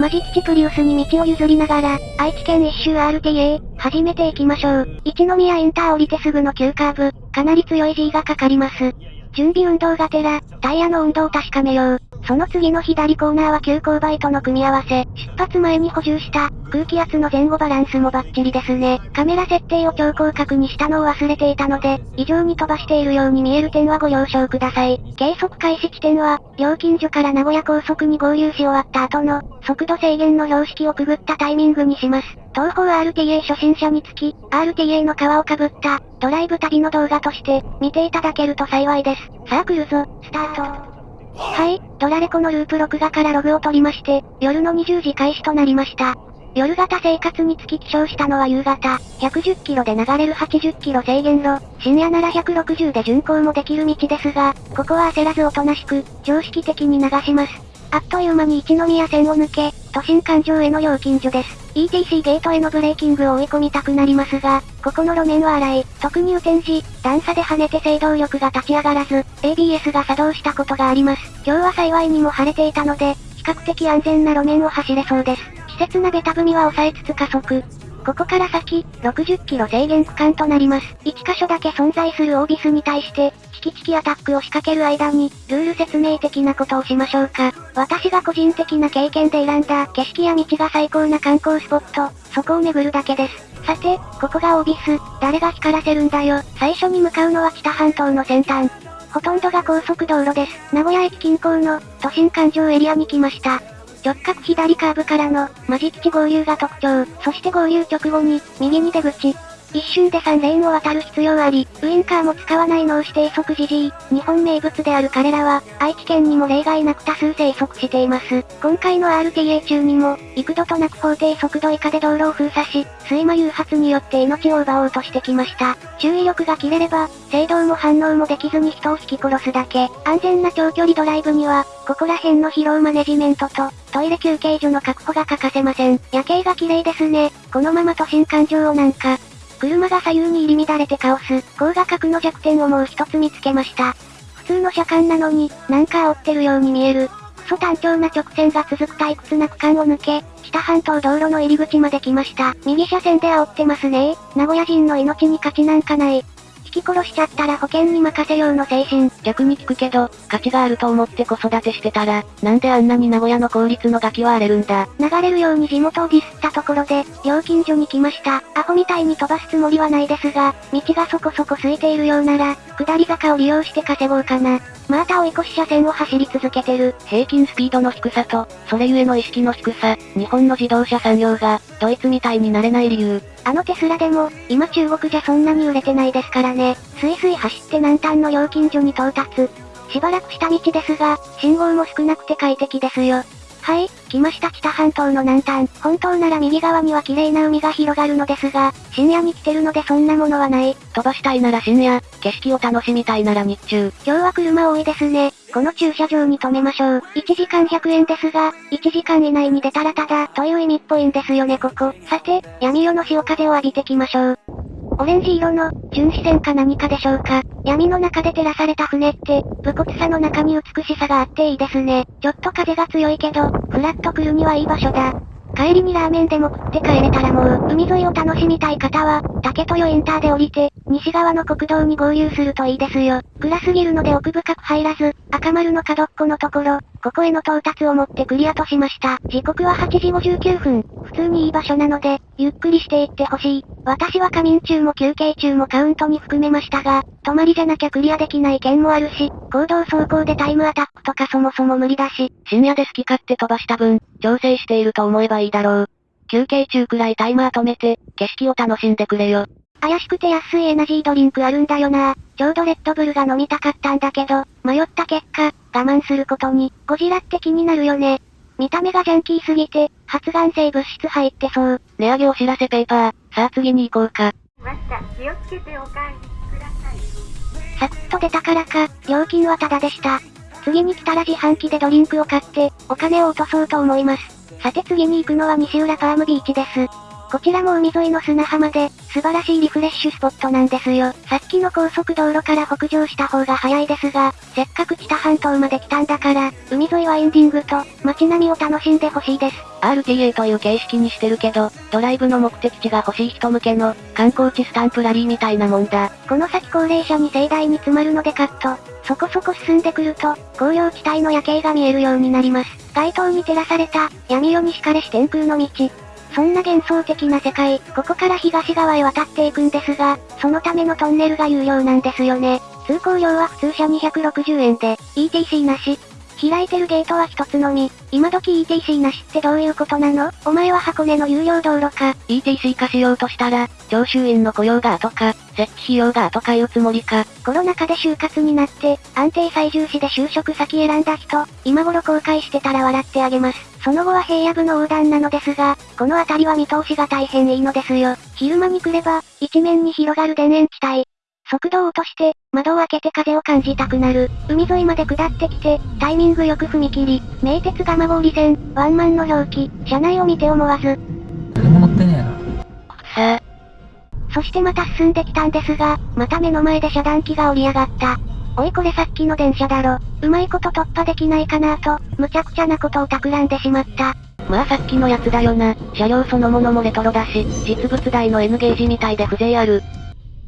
マジ吉プリウスに道を譲りながら、愛知県一周 RTA、始めていきましょう。一宮インター降りてすぐの急カーブ、かなり強い G がかかります。準備運動がてら、タイヤの運動を確かめよう。その次の左コーナーは急勾配との組み合わせ。出発前に補充した、空気圧の前後バランスもバッチリですね。カメラ設定を超広角にしたのを忘れていたので、異常に飛ばしているように見える点はご了承ください。計測開始地点は、料金所から名古屋高速に合流し終わった後の、速度制限の標識をくぐったタイミングにします。東方 RTA 初心者につき、RTA の皮をかぶった、ドライブ旅の動画として、見ていただけると幸いです。さあ来るぞ、スタート。はい、ドラレコのループ録画からログを取りまして、夜の20時開始となりました。夜型生活につき起床したのは夕方、110キロで流れる80キロ制限路、深夜なら160で巡行もできる道ですが、ここは焦らずおとなしく、常識的に流します。あっという間に一宮線を抜け、都心環状への料金所です。ETC ゲートへのブレーキングを追い込みたくなりますが、ここの路面は荒い。特に雨天時、段差で跳ねて制動力が立ち上がらず、ABS が作動したことがあります。今日は幸いにも晴れていたので、比較的安全な路面を走れそうです。稚拙なベタ踏みは抑えつつ加速。ここから先、60キロ制限区間となります。1箇所だけ存在するオービスに対して、チキチキアタックを仕掛ける間に、ルール説明的なことをしましょうか。私が個人的な経験で選んだ景色や道が最高な観光スポット、そこを巡るだけです。さて、ここがオービス、誰が光らせるんだよ。最初に向かうのは北半島の先端。ほとんどが高速道路です。名古屋駅近郊の、都心環状エリアに来ました。直角左カーブからの、マジ吉合流が特徴。そして合流直後に、右に出口。一瞬で3レーンを渡る必要あり、ウインカーも使わない脳指定速時 G。日本名物である彼らは、愛知県にも例外なく多数生息しています。今回の RTA 中にも、幾度となく法定速度以下で道路を封鎖し、睡魔誘発によって命を奪おうとしてきました。注意力が切れれば、制動も反応もできずに人を引き殺すだけ。安全な長距離ドライブには、ここら辺の疲労マネジメントと、トイレ休憩所の確保が欠かせません。夜景が綺麗ですね。このまま都心環状をなんか、車が左右に入り乱れてカオス。高画角の弱点をもう一つ見つけました。普通の車間なのに、なんか煽ってるように見える。クソ単調な直線が続く退屈な区間を抜け、北半島道路の入り口まで来ました。右車線で煽ってますね名古屋人の命に価値なんかない。引き殺しちゃったら保険に任せようの精神。逆に聞くけど、価値があると思って子育てしてたら、なんであんなに名古屋の公立のガキは荒れるんだ。流れるように地元をディスったところで、料金所に来ました。アホみたいに飛ばすつもりはないですが、道がそこそこ空いているようなら、下り坂を利用して稼ごうかな。また追い越し車線を走り続けてる。平均スピードの低さと、それゆえの意識の低さ、日本の自動車産業が、ドイツみたいになれない理由。あのテスラでも、今中国じゃそんなに売れてないですからね。スイスイ走って南端の料金所に到達。しばらくした道ですが、信号も少なくて快適ですよ。はい、来ました北半島の南端。本当なら右側には綺麗な海が広がるのですが、深夜に来てるのでそんなものはない。飛ばしたいなら深夜、景色を楽しみたいなら日中。今日は車多いですね。この駐車場に止めましょう。1時間100円ですが、1時間以内に出たらただ、という意味っぽいんですよねここ。さて、闇夜の潮風を浴びてきましょう。オレンジ色の、巡視船か何かでしょうか。闇の中で照らされた船って、武骨さの中に美しさがあっていいですね。ちょっと風が強いけど、フラッと来るにはいい場所だ。帰りにラーメンでも食って帰れたらもう、海沿いを楽しみたい方は、竹豊インターで降りて、西側の国道に合流するといいですよ。暗すぎるので奥深く入らず、赤丸の角っこのところ、ここへの到達をもってクリアとしました。時刻は8時59分。普通にいい場所なので、ゆっくりしていってほしい。私は仮眠中も休憩中もカウントに含めましたが、泊まりじゃなきゃクリアできない件もあるし、行動走行でタイムアタックとかそもそも無理だし、深夜で好き勝手飛ばした分、調整していると思えばいいだろう。休憩中くらいタイマー止めて、景色を楽しんでくれよ。怪しくて安いエナジードリンクあるんだよなちょうどレッドブルが飲みたかったんだけど、迷った結果、我慢することに、ゴジラって気になるよね。見た目がジャンキーすぎて、発がん性物質入ってそう。値上げお知らせペーパー、さあ次に行こうか。また、気をつけてお帰りください。サクッと出たからか、料金はタダでした。次に来たら自販機でドリンクを買って、お金を落とそうと思います。さて次に行くのは西浦ファームビーチです。こちらも海沿いの砂浜で、素晴らしいリフレッシュスポットなんですよ。さっきの高速道路から北上した方が早いですが、せっかく知多半島まで来たんだから、海沿いはエンディングと、街並みを楽しんでほしいです。RTA という形式にしてるけど、ドライブの目的地が欲しい人向けの、観光地スタンプラリーみたいなもんだ。この先高齢者に盛大に詰まるのでカット。そこそこ進んでくると、紅葉地帯の夜景が見えるようになります。街灯に照らされた、闇夜に敷かれし天空の道。そんな幻想的な世界、ここから東側へ渡っていくんですが、そのためのトンネルが有料なんですよね。通行料は普通車260円で、ETC なし。開いてるゲートは一つのみ。今時 ETC なしってどういうことなの？お前は箱根の有料道路か。ETC 化しようとしたら、徴収員の雇用が後か、設置費用が後かいうつもりか。コロナ禍で就活になって、安定最重視で就職先選んだ人、今頃後悔してたら笑ってあげます。その後は平野部の横断なのですが、この辺りは見通しが大変いいのですよ。昼間に来れば、一面に広がる田園地帯。速度を落として、窓を開けて風を感じたくなる。海沿いまで下ってきて、タイミングよく踏切、名鉄蒲郡線、ワンマンの表記、車内を見て思わず。誰も乗ってねえな。さあ。そしてまた進んできたんですが、また目の前で遮断機が降り上がった。おいこれさっきの電車だろ。うまいこと突破できないかなと、無茶苦茶なことを企んでしまった。まあさっきのやつだよな。車両そのものもレトロだし、実物大の N ゲージみたいで風情ある。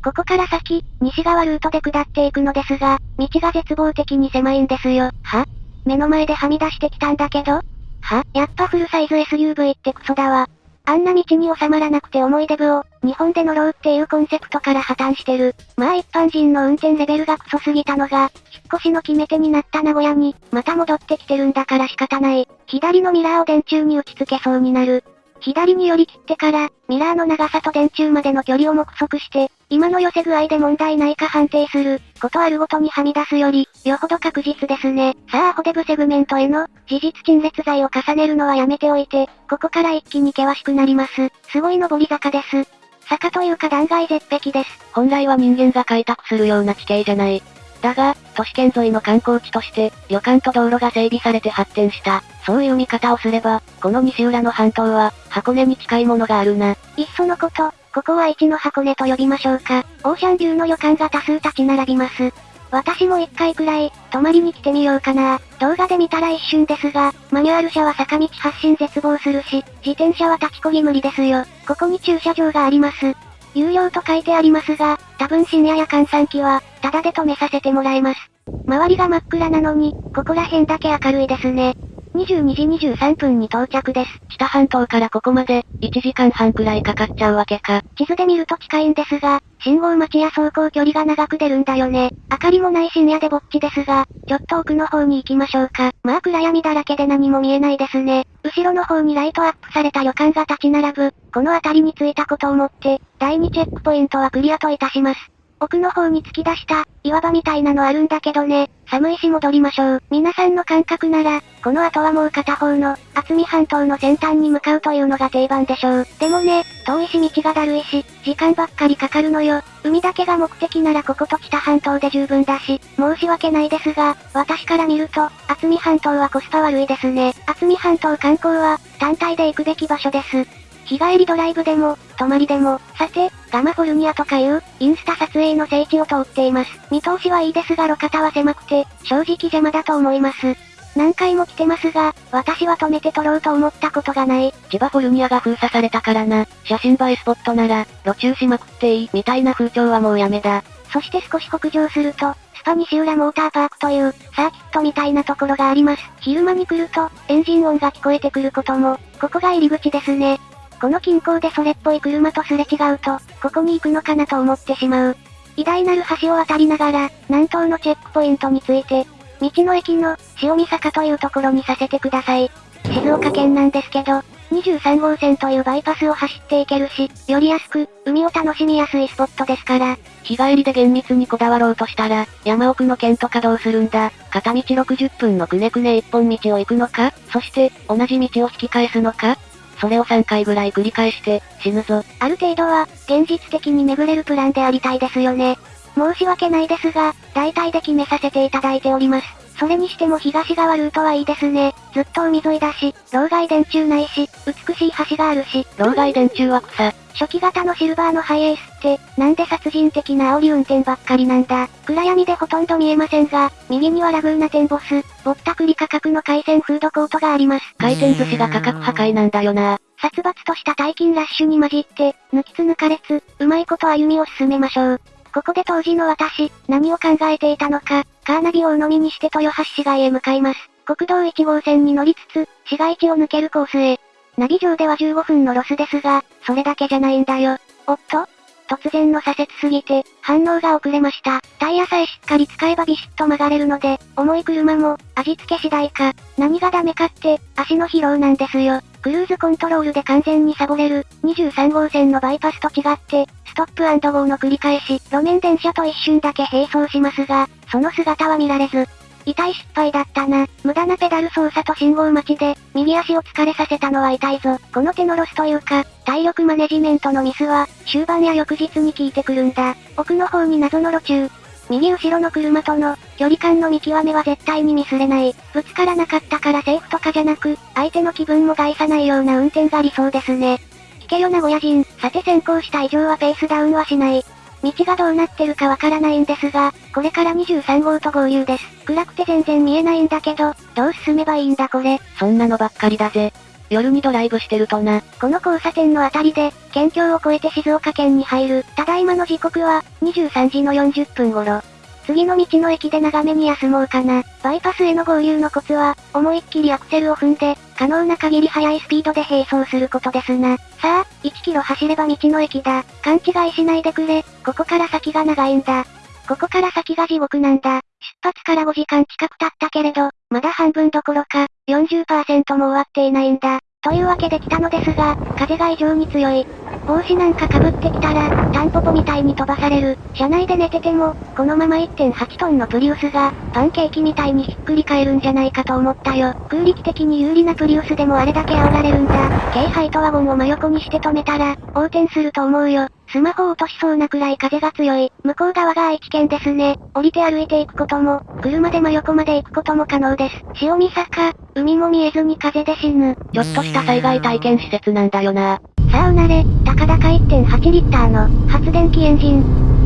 ここから先、西側ルートで下っていくのですが、道が絶望的に狭いんですよ。は？目の前ではみ出してきたんだけど？は？やっぱフルサイズ SUV ってクソだわ。あんな道に収まらなくて思い出部を、日本で乗ろうっていうコンセプトから破綻してる。まあ一般人の運転レベルがクソすぎたのが、引っ越しの決め手になった名古屋に、また戻ってきてるんだから仕方ない。左のミラーを電柱に打ち付けそうになる。左に寄り切ってから、ミラーの長さと電柱までの距離を目測して、今の寄せ具合で問題ないか判定する、ことあるごとにはみ出すより、よほど確実ですね。さあアホデブセグメントへの、事実陳列剤を重ねるのはやめておいて、ここから一気に険しくなります。すごい登り坂です。坂というか断崖絶壁です。本来は人間が開拓するような地形じゃない。だが、都市圏沿いの観光地として、旅館と道路が整備されて発展した。そういう見方をすれば、この西浦の半島は、箱根に近いものがあるな。いっそのこと、ここは一の箱根と呼びましょうか。オーシャンビューの旅館が多数立ち並びます。私も一回くらい、泊まりに来てみようかな。動画で見たら一瞬ですが、マニュアル車は坂道発進絶望するし、自転車は立ちこぎ無理ですよ。ここに駐車場があります。有料と書いてありますが、多分深夜や閑散期は、タダで止めさせてもらえます。周りが真っ暗なのに、ここら辺だけ明るいですね。22時23分に到着です。知多半島からここまで、1時間半くらいかかっちゃうわけか。地図で見ると近いんですが、信号待ちや走行距離が長く出るんだよね。明かりもない深夜でぼっちですが、ちょっと奥の方に行きましょうか。まあ暗闇だらけで何も見えないですね。後ろの方にライトアップされた旅館が立ち並ぶ、この辺りに着いたことをもって、第2チェックポイントはクリアといたします。奥の方に突き出した、岩場みたいなのあるんだけどね。寒いし戻りましょう。皆さんの感覚なら、この後はもう片方の、厚見半島の先端に向かうというのが定番でしょう。でもね、遠いし道がだるいし、時間ばっかりかかるのよ。海だけが目的ならここと北半島で十分だし、申し訳ないですが、私から見ると、厚見半島はコスパ悪いですね。厚見半島観光は、単体で行くべき場所です。日帰りドライブでも、泊まりでも、さて、ガマフォルニアとかいう、インスタ撮影の聖地を通っています。見通しはいいですが路肩は狭くて、正直邪魔だと思います。何回も来てますが、私は止めて撮ろうと思ったことがない。千葉フォルニアが封鎖されたからな。写真映えスポットなら、路中しまくっていい、みたいな風潮はもうやめだ。そして少し北上すると、スパ西浦モーターパークという、サーキットみたいなところがあります。昼間に来ると、エンジン音が聞こえてくることも、ここが入り口ですね。この近郊でそれっぽい車とすれ違うと、ここに行くのかなと思ってしまう。偉大なる橋を渡りながら、南東のチェックポイントについて、道の駅の、塩見坂というところにさせてください。静岡県なんですけど、23号線というバイパスを走っていけるし、より安く、海を楽しみやすいスポットですから。日帰りで厳密にこだわろうとしたら、山奥の県とかどうするんだ。片道60分のくねくね一本道を行くのかそして、同じ道を引き返すのかそれを3回ぐらい繰り返して、死ぬぞ。ある程度は、現実的に巡れるプランでありたいですよね。申し訳ないですが、大体で決めさせていただいております。それにしても東側ルートはいいですね。ずっと海沿いだし、老害電柱ないし、美しい橋があるし。老害電柱は草。初期型のシルバーのハイエースって、なんで殺人的な煽り運転ばっかりなんだ。暗闇でほとんど見えませんが、右にはラグーナテンボス、ぼったくり価格の海鮮フードコートがあります。回転寿司が価格破壊なんだよな。殺伐とした大金ラッシュに混じって、抜きつ抜かれつ、うまいこと歩みを進めましょう。ここで当時の私、何を考えていたのか、カーナビを鵜呑みにして豊橋市街へ向かいます。国道1号線に乗りつつ、市街地を抜けるコースへ。ナビ上では15分のロスですが、それだけじゃないんだよ。おっと突然の左折すぎて、反応が遅れました。タイヤさえしっかり使えばビシッと曲がれるので、重い車も、味付け次第か。何がダメかって、足の疲労なんですよ。クルーズコントロールで完全にサボれる、23号線のバイパスと違って、ストップゴーの繰り返し、路面電車と一瞬だけ並走しますが、その姿は見られず、痛い失敗だったな。無駄なペダル操作と信号待ちで、右足を疲れさせたのは痛いぞ。この手のロスというか、体力マネジメントのミスは、終盤や翌日に効いてくるんだ。奥の方に謎の路中。右後ろの車との、距離感の見極めは絶対にミスれない。ぶつからなかったからセーフとかじゃなく、相手の気分も害さないような運転が理想ですね。聞けよ名古屋人、さて先行した以上はペースダウンはしない。道がどうなってるかわからないんですが、これから23号と合流です。暗くて全然見えないんだけど、どう進めばいいんだこれ。そんなのばっかりだぜ。夜にドライブしてるとな。この交差点のあたりで、県境を越えて静岡県に入る。ただいまの時刻は、23時の40分頃。次の道の駅で長めに休もうかな。バイパスへの合流のコツは、思いっきりアクセルを踏んで、可能な限り速いスピードで並走することですな。さあ、1キロ走れば道の駅だ。勘違いしないでくれ。ここから先が長いんだ。ここから先が地獄なんだ。出発から5時間近く経ったけれど、まだ半分どころか、40%も終わっていないんだ。というわけで来たのですが、風が異常に強い。帽子なんか被ってきたら、タンポポみたいに飛ばされる。車内で寝てても、このまま1.8トンのプリウスが、パンケーキみたいにひっくり返るんじゃないかと思ったよ。空力的に有利なプリウスでもあれだけ煽られるんだ。軽ハイトワゴンを真横にして止めたら、横転すると思うよ。スマホ落としそうなくらい風が強い。向こう側が愛知県ですね。降りて歩いていくことも、車で真横まで行くことも可能です。潮見坂、海も見えずに風で死ぬ。ちょっとした災害体験施設なんだよな。さあうなれ、たかだか1.8リッターの、発電機エンジン。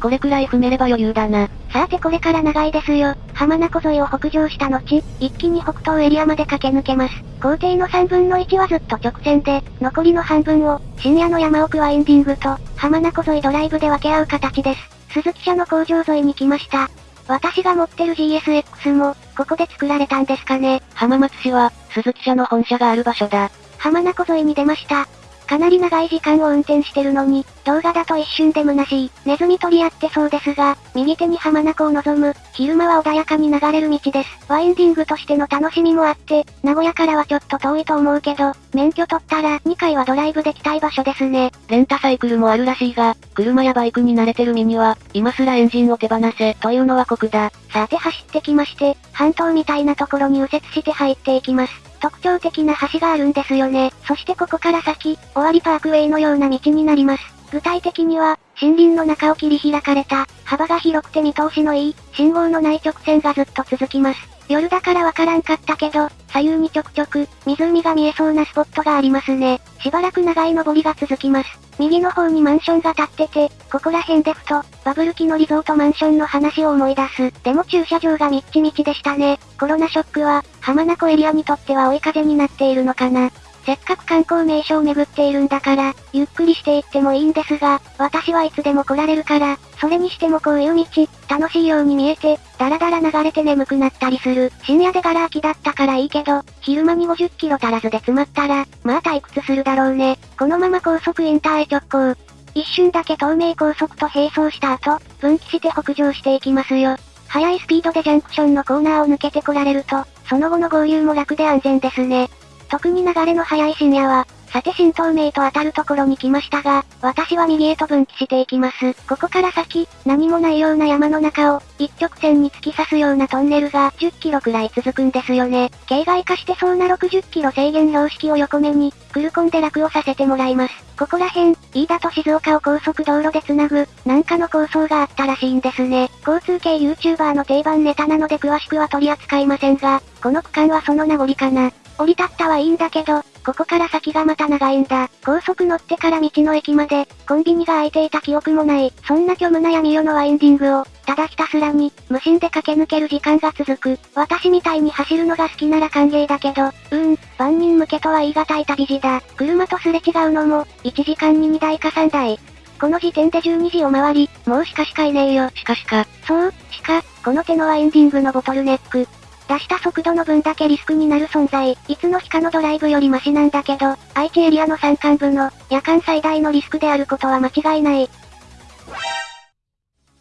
これくらい踏めれば余裕だな。さてこれから長いですよ。浜名湖沿いを北上した後、一気に北東エリアまで駆け抜けます。工程の3分の1はずっと直線で、残りの半分を、深夜の山奥ワインディングと、浜名湖沿いドライブで分け合う形です。鈴木社の工場沿いに来ました。私が持ってる GSX も、ここで作られたんですかね。浜松市は、鈴木社の本社がある場所だ。浜名湖沿いに出ました。かなり長い時間を運転してるのに、動画だと一瞬で虚しい。ネズミ取り合ってそうですが、右手に浜名湖を望む、昼間は穏やかに流れる道です。ワインディングとしての楽しみもあって、名古屋からはちょっと遠いと思うけど、免許取ったら2回はドライブできたい場所ですね。レンタサイクルもあるらしいが、車やバイクに慣れてる身には、今すらエンジンを手放せ、というのは酷だ。さて走ってきまして、半島みたいなところに右折して入っていきます。特徴的な橋があるんですよね。そしてここから先、終わりパークウェイのような道になります。具体的には、森林の中を切り開かれた、幅が広くて見通しのいい、信号のない直線がずっと続きます。夜だからわからんかったけど、左右にちょくちょく、湖が見えそうなスポットがありますね。しばらく長い登りが続きます。右の方にマンションが建ってて、ここら辺でふと、バブル期のリゾートマンションの話を思い出す。でも駐車場がみっちみちでしたね。コロナショックは、浜名湖エリアにとっては追い風になっているのかな。せっかく観光名所を巡っているんだから、ゆっくりしていってもいいんですが、私はいつでも来られるから、それにしてもこういう道、楽しいように見えて、だらだら流れて眠くなったりする。深夜でガラ空きだったからいいけど、昼間に50キロ足らずで詰まったら、まあ退屈するだろうね。このまま高速インターへ直行。一瞬だけ東名高速と並走した後、分岐して北上していきますよ。速いスピードでジャンクションのコーナーを抜けてこられると、その後の合流も楽で安全ですね。特に流れの速い深夜は、さて新東名と当たるところに来ましたが、私は右へと分岐していきます。ここから先、何もないような山の中を、一直線に突き刺すようなトンネルが10キロくらい続くんですよね。形骸化してそうな60キロ制限標識を横目に、クルコンで楽をさせてもらいます。ここら辺、飯田と静岡を高速道路で繋ぐ、なんかの構想があったらしいんですね。交通系 YouTuber の定番ネタなので詳しくは取り扱いませんが、この区間はその名残かな。降り立ったはいいんだけど、ここから先がまた長いんだ。高速乗ってから道の駅まで、コンビニが開いていた記憶もない。そんな虚無な闇夜のワインディングを、ただひたすらに、無心で駆け抜ける時間が続く。私みたいに走るのが好きなら歓迎だけど、うーん、万人向けとは言い難い旅路だ。車とすれ違うのも、1時間に2台か3台。この時点で12時を回り、もうしかしかいねえよ。しかしか。そう、しか、この手のワインディングのボトルネック。出した速度の分だけリスクになる存在。いつの日かのドライブよりマシなんだけど、愛知エリアの山間部の、夜間最大のリスクであることは間違いない。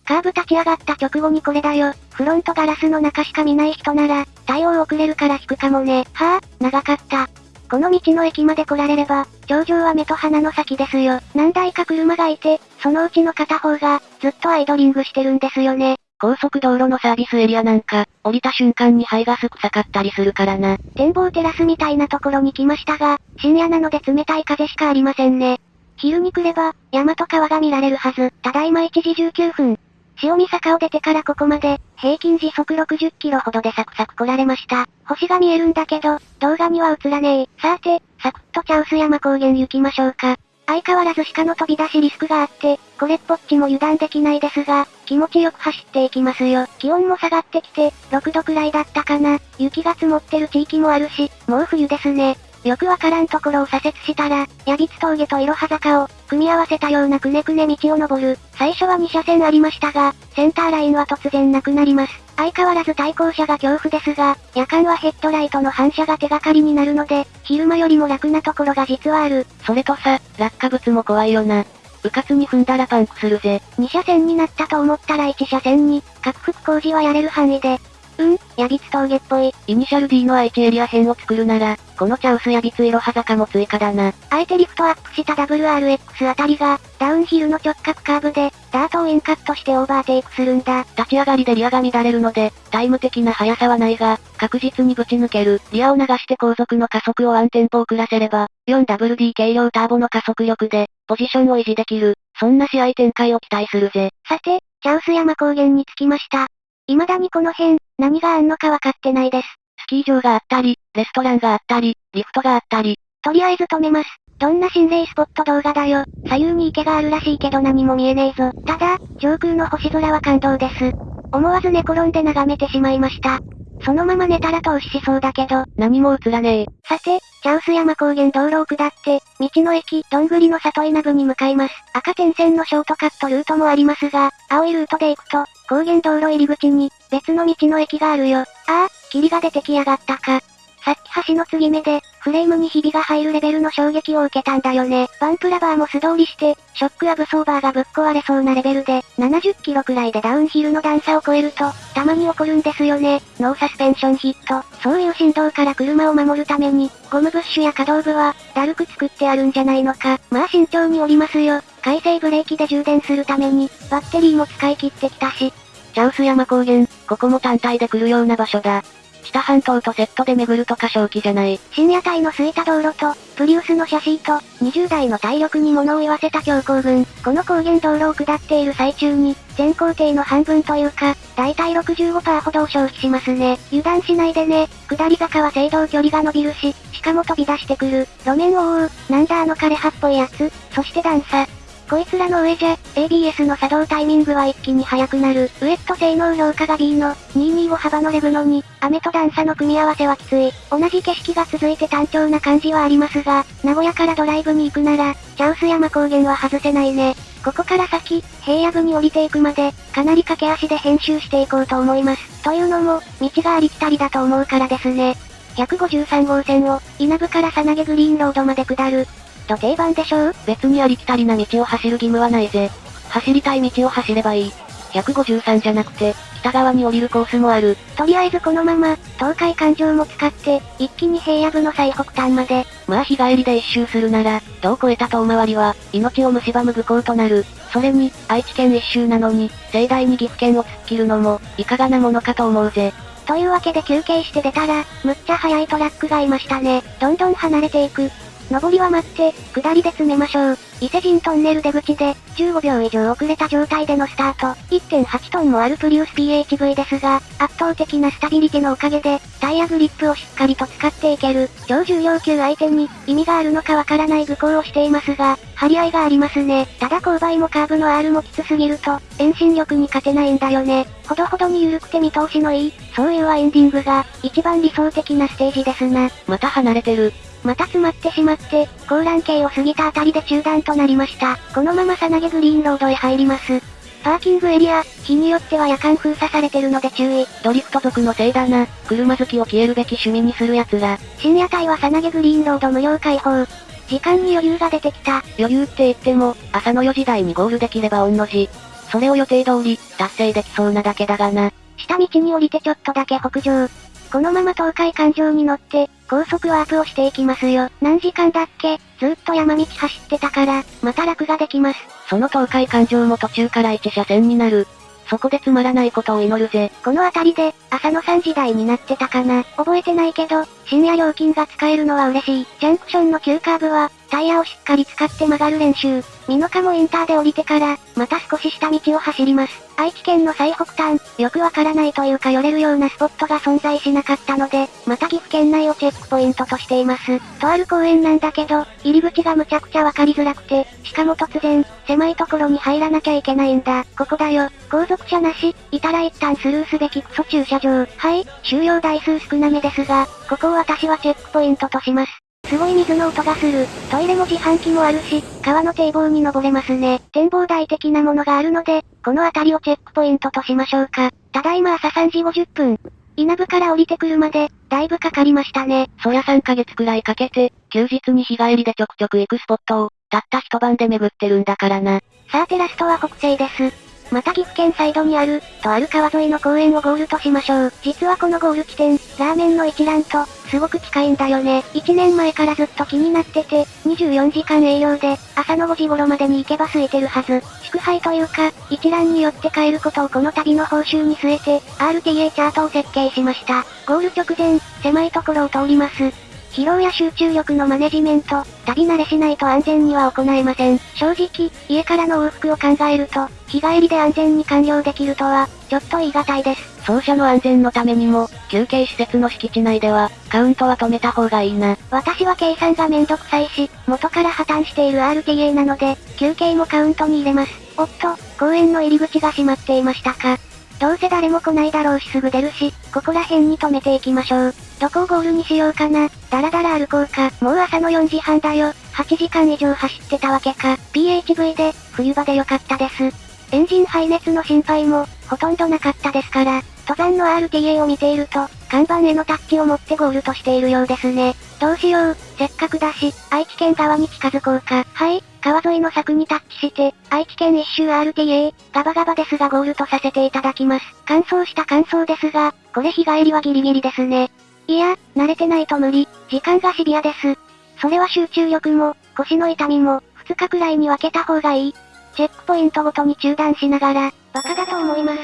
カーブ立ち上がった直後にこれだよ。フロントガラスの中しか見ない人なら、対応遅れるから引くかもね。はぁ、長かった。この道の駅まで来られれば、頂上は目と鼻の先ですよ。何台か車がいて、そのうちの片方が、ずっとアイドリングしてるんですよね。高速道路のサービスエリアなんか、降りた瞬間に排ガス臭かったりするからな。展望テラスみたいなところに来ましたが、深夜なので冷たい風しかありませんね。昼に来れば、山と川が見られるはず。ただいま1時19分。潮見坂を出てからここまで、平均時速60キロほどでサクサク来られました。星が見えるんだけど、動画には映らねえ。さーて、サクッとチャウス山高原行きましょうか。相変わらず鹿の飛び出しリスクがあって、これっぽっちも油断できないですが、気持ちよく走っていきますよ。気温も下がってきて、6度くらいだったかな。雪が積もってる地域もあるし、もう冬ですね。よくわからんところを左折したら、矢光峠といろは坂を、組み合わせたようなくねくね道を登る。最初は2車線ありましたが、センターラインは突然なくなります。相変わらず対向車が恐怖ですが、夜間はヘッドライトの反射が手がかりになるので、昼間よりも楽なところが実はある。それとさ、落下物も怖いよな。うかつに踏んだらパンクするぜ。2車線になったと思ったら1車線に、拡幅工事はやれる範囲で、うん、ヤビツ峠っぽい。イニシャル D の愛知エリア編を作るなら、このチャウスヤビツイロハ坂も追加だな。あえてリフトアップした WRX あたりが、ダウンヒルの直角カーブで、ダートをインカットしてオーバーテイクするんだ。立ち上がりでリアが乱れるので、タイム的な速さはないが、確実にぶち抜ける。リアを流して後続の加速をワンテンポ遅らせれば、4WD 軽量ターボの加速力で、ポジションを維持できる。そんな試合展開を期待するぜ。さて、チャウス山高原に着きました。未だにこの辺、何があんのかわかってないです。スキー場があったり、レストランがあったり、リフトがあったり。とりあえず止めます。どんな心霊スポット動画だよ。左右に池があるらしいけど何も見えねえぞ。ただ、上空の星空は感動です。思わず寝転んで眺めてしまいました。そのまま寝たら投資しそうだけど、何も映らねえ。さて、チャウス山高原道路を下って、道の駅、どんぐりの里稲部に向かいます。赤点線のショートカットルートもありますが、青いルートで行くと、高原道路入り口に、別の道の駅があるよ。ああ、霧が出てきやがったか。さっき橋の継ぎ目で、フレームにひびが入るレベルの衝撃を受けたんだよね。バンプラバーも素通りして、ショックアブソーバーがぶっ壊れそうなレベルで、70キロくらいでダウンヒルの段差を超えると、たまに起こるんですよね。ノーサスペンションヒット。そういう振動から車を守るために、ゴムブッシュや可動部は、だるく作ってあるんじゃないのか。まあ慎重に降りますよ。回生ブレーキで充電するために、バッテリーも使い切ってきたし。チャウス山高原、ここも単体で来るような場所だ。知多半島とセットで巡るとか正気じゃない。深夜帯の空いた道路と、プリウスのシャシーと、20台の体力に物を言わせた強行軍。この高原道路を下っている最中に、全工程の半分というか、だいたい65%ほどを消費しますね。油断しないでね。下り坂は制動距離が伸びるし、しかも飛び出してくる。路面を覆う、なんだあの枯葉っぽいやつ。そして段差。こいつらの上じゃ、ABS の作動タイミングは一気に速くなる。ウエット性能評価が B の、225幅のレブのに、雨と段差の組み合わせはきつい。同じ景色が続いて単調な感じはありますが、名古屋からドライブに行くなら、チャウス山高原は外せないね。ここから先、平野部に降りていくまで、かなり駆け足で編集していこうと思います。というのも、道がありきたりだと思うからですね。153号線を、稲部からさなげグリーンロードまで下る、と定番でしょう？別にありきたりな道を走る義務はないぜ。走りたい道を走ればいい。153じゃなくて、北側に降りるコースもある。とりあえずこのまま、東海環状も使って、一気に平野部の最北端まで。まあ日帰りで一周するなら、どう超えた遠回りは、命を蝕む愚行となる。それに、愛知県一周なのに、盛大に岐阜県を突っ切るのも、いかがなものかと思うぜ。というわけで休憩して出たら、むっちゃ速いトラックがいましたね。どんどん離れていく。上りは待って、下りで詰めましょう。伊勢神トンネル出口で、15秒以上遅れた状態でのスタート。1.8トンもあるプリウス PHV ですが、圧倒的なスタビリティのおかげで、タイヤグリップをしっかりと使っていける。超重量級相手に、意味があるのかわからない愚行をしていますが、張り合いがありますね。ただ勾配もカーブの R もきつすぎると、遠心力に勝てないんだよね。ほどほどに緩くて見通しのいい、そういうはエンディングが、一番理想的なステージですな。また離れてる。また詰まってしまって、高欄系を過ぎたあたりで中断となりました。このままさなげグリーンロードへ入ります。パーキングエリア、日によっては夜間封鎖されてるので注意。ドリフト族のせいだな。車好きを消えるべき趣味にする奴ら。深夜帯はさなげグリーンロード無料開放。時間に余裕が出てきた。余裕って言っても、朝の4時台にゴールできれば御の字。それを予定通り、達成できそうなだけだがな。下道に降りてちょっとだけ北上。このまま東海環状に乗って、高速ワープをしていきますよ。何時間だっけ？ずっと山道走ってたから、また楽ができます。その東海環状も途中から1車線になる。そこでつまらないことを祈るぜ。この辺りで、朝の3時台になってたかな。覚えてないけど、深夜料金が使えるのは嬉しい。ジャンクションの急カーブは、タイヤをしっかり使って曲がる練習。美濃加もインターで降りてから、また少し下道を走ります。愛知県の最北端、よくわからないというか寄れるようなスポットが存在しなかったので、また岐阜県内をチェックポイントとしています。とある公園なんだけど、入り口がむちゃくちゃわかりづらくて、しかも突然、狭いところに入らなきゃいけないんだ。ここだよ。後続車なし、いたら一旦スルーすべきクソ駐車場。はい、収容台数少なめですが、ここを私はチェックポイントとします。すごい水の音がする。トイレも自販機もあるし、川の堤防に登れますね。展望台的なものがあるので、この辺りをチェックポイントとしましょうか。ただいま朝3時50分。稲部から降りてくるまで、だいぶかかりましたね。そりゃ3ヶ月くらいかけて、休日に日帰りでちょくちょく行くスポットを、たった一晩で巡ってるんだからな。さあテラストは北西です。また岐阜県サイドにある、とある川沿いの公園をゴールとしましょう。実はこのゴール地点、ラーメンの一覧と、すごく近いんだよね。1年前からずっと気になってて、24時間営業で、朝の5時頃までに行けば空いてるはず。祝杯というか、一覧によって帰ることをこの旅の報酬に据えて、RTA チャートを設計しました。ゴール直前、狭いところを通ります。疲労や集中力のマネジメント、旅慣れしないと安全には行えません。正直、家からの往復を考えると、日帰りで安全に完了できるとは、ちょっと言い難いです。走者の安全のためにも、休憩施設の敷地内では、カウントは止めた方がいいな。私は計算がめんどくさいし、元から破綻している RTA なので、休憩もカウントに入れます。おっと、公園の入り口が閉まっていましたか。どうせ誰も来ないだろうしすぐ出るし、ここら辺に止めていきましょう。どこをゴールにしようかな。だらだら歩こうか。もう朝の4時半だよ。8時間以上走ってたわけか。PHV で、冬場でよかったです。エンジン排熱の心配も、ほとんどなかったですから、登山の RTA を見ていると、看板へのタッチを持ってゴールとしているようですね。どうしよう、せっかくだし、愛知県側に近づこうか。はい、川沿いの柵にタッチして、愛知県一周 RTA、ガバガバですがゴールとさせていただきます。乾燥した乾燥ですが、これ日帰りはギリギリですね。いや、慣れてないと無理。時間がシビアです。それは集中力も、腰の痛みも、2日くらいに分けた方がいい。チェックポイントごとに中断しながら、バカだと思います。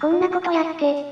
こんなことやって。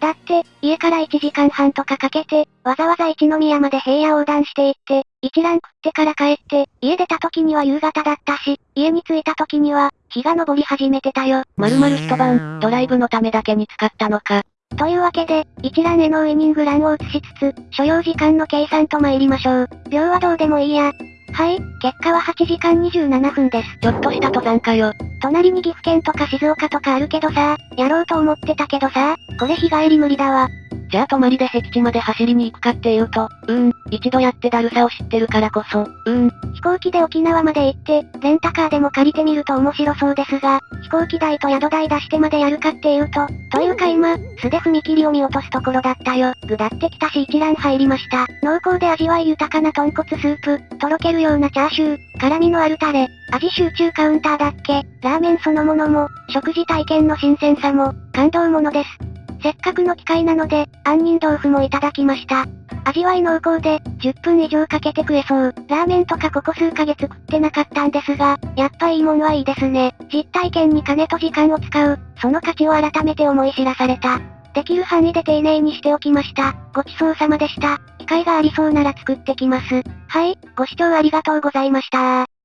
だって、家から1時間半とかかけて、わざわざ一宮まで平野横断していって、一覧食ってから帰って、家出た時には夕方だったし、家に着いた時には、日が昇り始めてたよ。まるまる一晩、ドライブのためだけに使ったのか。というわけで、一覧へのウイニングランを移しつつ、所要時間の計算と参りましょう。秒はどうでもいいや。はい、結果は8時間27分です。ちょっとした登山かよ。隣に岐阜県とか静岡とかあるけどさ、やろうと思ってたけどさ、これ日帰り無理だわ。じゃあ泊まりで僻地まで走りに行くかっていうと、うーん、一度やってだるさを知ってるからこそ、うーん。飛行機で沖縄まで行って、レンタカーでも借りてみると面白そうですが、飛行機代と宿代出してまでやるかっていうと、というか今、素で踏切を見落とすところだったよ。ぐだってきたし一覧入りました。濃厚で味わい豊かな豚骨スープ、とろけるようなチャーシュー、辛味のあるタレ、味集中カウンターだっけ、ラーメンそのものも、食事体験の新鮮さも、感動ものです。せっかくの機会なので、杏仁豆腐もいただきました。味わい濃厚で、10分以上かけて食えそう。ラーメンとかここ数ヶ月食ってなかったんですが、やっぱいいもんはいいですね。実体験に金と時間を使う、その価値を改めて思い知らされた。できる範囲で丁寧にしておきました。ごちそうさまでした。機会がありそうなら作ってきます。はい、ご視聴ありがとうございました